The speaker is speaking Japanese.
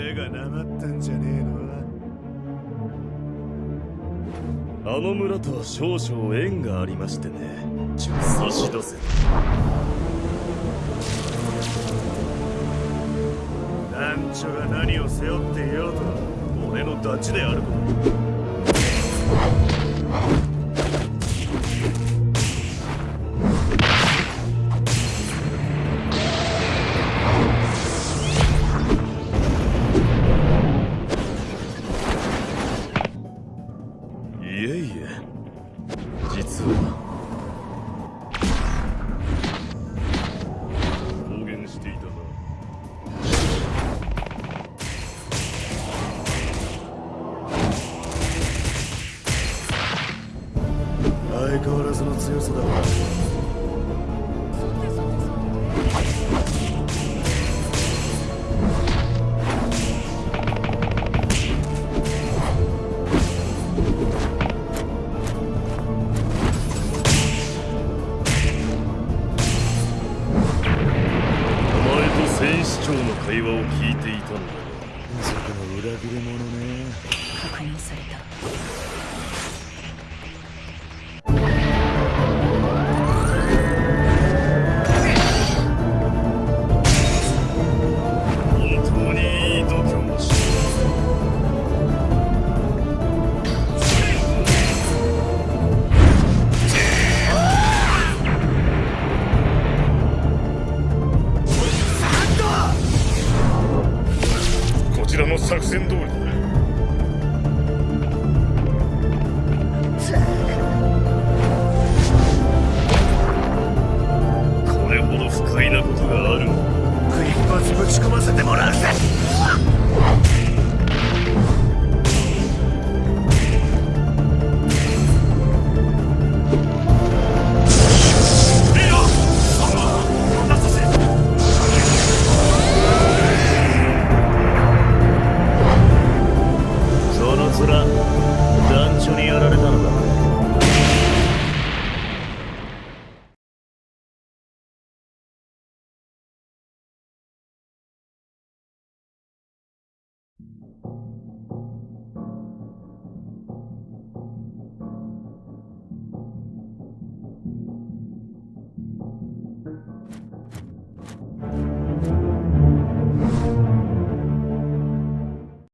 腕がなまったんじゃねえの。あの村とは少々縁がありましてね。差し出せ。団長が何を背負っていようと俺のダチであること実は公言していたな相変わらずの強さだ。お戦士長の会話を聞いていたんだが。まさかの裏切り者ね。確認されたこ